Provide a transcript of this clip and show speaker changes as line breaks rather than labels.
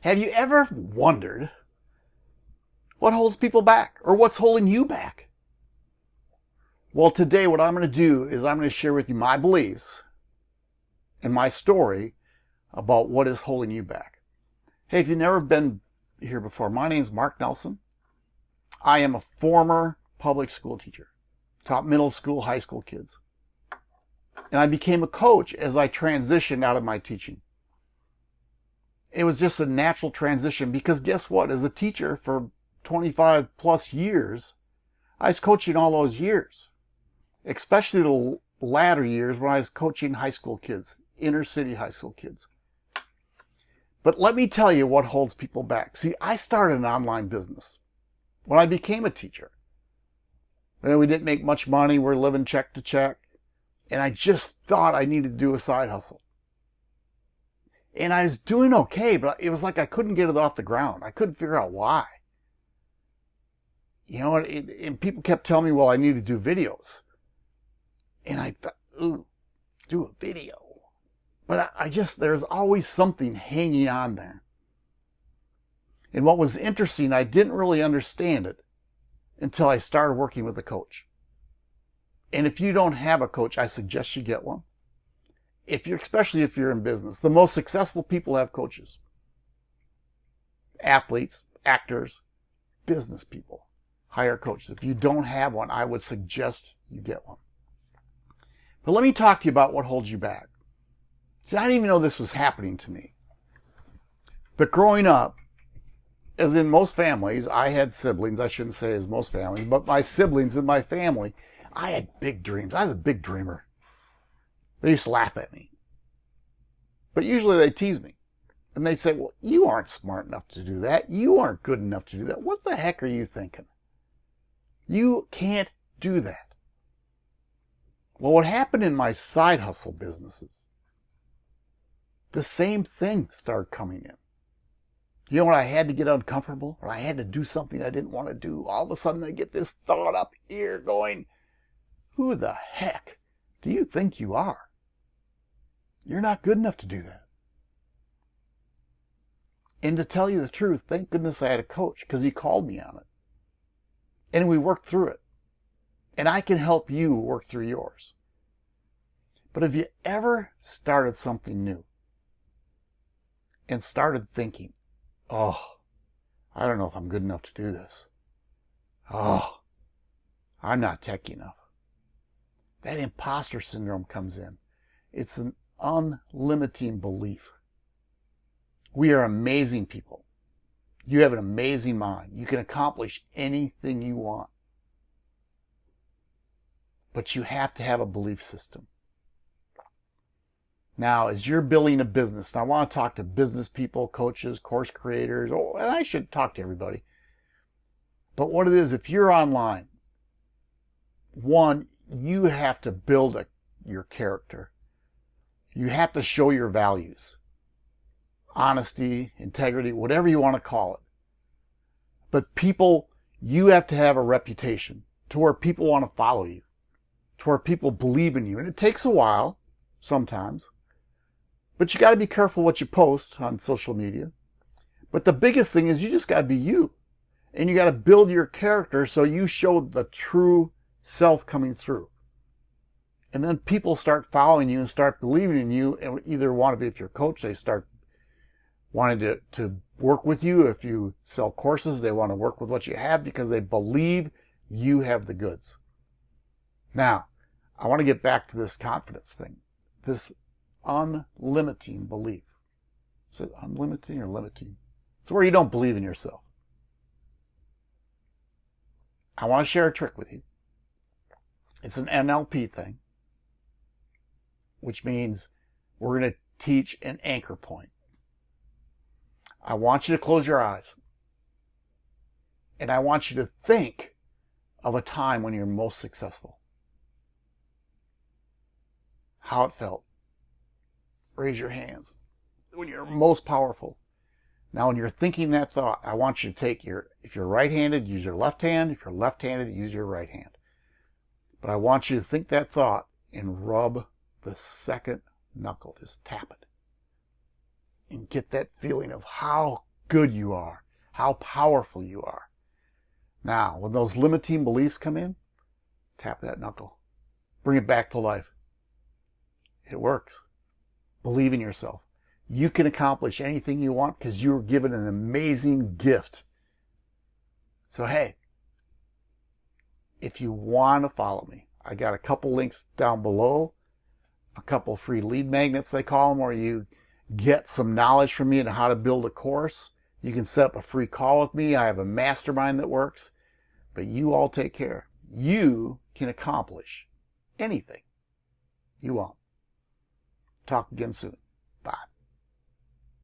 Have you ever wondered what holds people back or what's holding you back? Well, today what I'm going to do is I'm going to share with you my beliefs and my story about what is holding you back. Hey, if you've never been here before, my name is Mark Nelson. I am a former public school teacher, taught middle school, high school kids. And I became a coach as I transitioned out of my teaching it was just a natural transition because guess what? As a teacher for 25 plus years, I was coaching all those years, especially the latter years when I was coaching high school kids, inner city high school kids. But let me tell you what holds people back. See, I started an online business when I became a teacher. And we didn't make much money. We're living check to check. And I just thought I needed to do a side hustle and I was doing okay, but it was like I couldn't get it off the ground. I couldn't figure out why. You know, and, and people kept telling me, well, I need to do videos. And I thought, ooh, do a video. But I, I just, there's always something hanging on there. And what was interesting, I didn't really understand it until I started working with a coach. And if you don't have a coach, I suggest you get one if you're, especially if you're in business, the most successful people have coaches. Athletes, actors, business people hire coaches. If you don't have one, I would suggest you get one. But let me talk to you about what holds you back. See, I didn't even know this was happening to me. But growing up, as in most families, I had siblings. I shouldn't say as most families, but my siblings in my family, I had big dreams. I was a big dreamer. They used to laugh at me. But usually they tease me. And they say, well, you aren't smart enough to do that. You aren't good enough to do that. What the heck are you thinking? You can't do that. Well, what happened in my side hustle businesses? The same thing started coming in. You know when I had to get uncomfortable or I had to do something I didn't want to do, all of a sudden I get this thought up here going, who the heck do you think you are? You're not good enough to do that. And to tell you the truth, thank goodness I had a coach because he called me on it. And we worked through it. And I can help you work through yours. But have you ever started something new and started thinking, oh, I don't know if I'm good enough to do this. Oh, I'm not techy enough. That imposter syndrome comes in. It's an unlimiting belief. We are amazing people. You have an amazing mind. You can accomplish anything you want. But you have to have a belief system. Now, as you're building a business, I want to talk to business people, coaches, course creators, oh, and I should talk to everybody. But what it is, if you're online, one, you have to build a, your character. You have to show your values. Honesty, integrity, whatever you want to call it. But people, you have to have a reputation to where people want to follow you, to where people believe in you. And it takes a while, sometimes. But you got to be careful what you post on social media. But the biggest thing is you just got to be you. And you got to build your character so you show the true self coming through. And then people start following you and start believing in you and either want to be, if you're a coach, they start wanting to, to work with you. If you sell courses, they want to work with what you have because they believe you have the goods. Now, I want to get back to this confidence thing, this unlimiting belief. Is it unlimiting or limiting? It's where you don't believe in yourself. I want to share a trick with you. It's an NLP thing, which means we're going to teach an anchor point. I want you to close your eyes. And I want you to think of a time when you're most successful. How it felt. Raise your hands. When you're most powerful. Now, when you're thinking that thought, I want you to take your, if you're right-handed, use your left hand. If you're left-handed, use your right hand. But I want you to think that thought and rub the second knuckle. Just tap it. And get that feeling of how good you are, how powerful you are. Now, when those limiting beliefs come in, tap that knuckle. Bring it back to life. It works. Believe in yourself. You can accomplish anything you want because you were given an amazing gift. So, hey, if you want to follow me, I got a couple links down below, a couple free lead magnets, they call them, or you get some knowledge from me on how to build a course. You can set up a free call with me. I have a mastermind that works, but you all take care. You can accomplish anything you want. Talk again soon.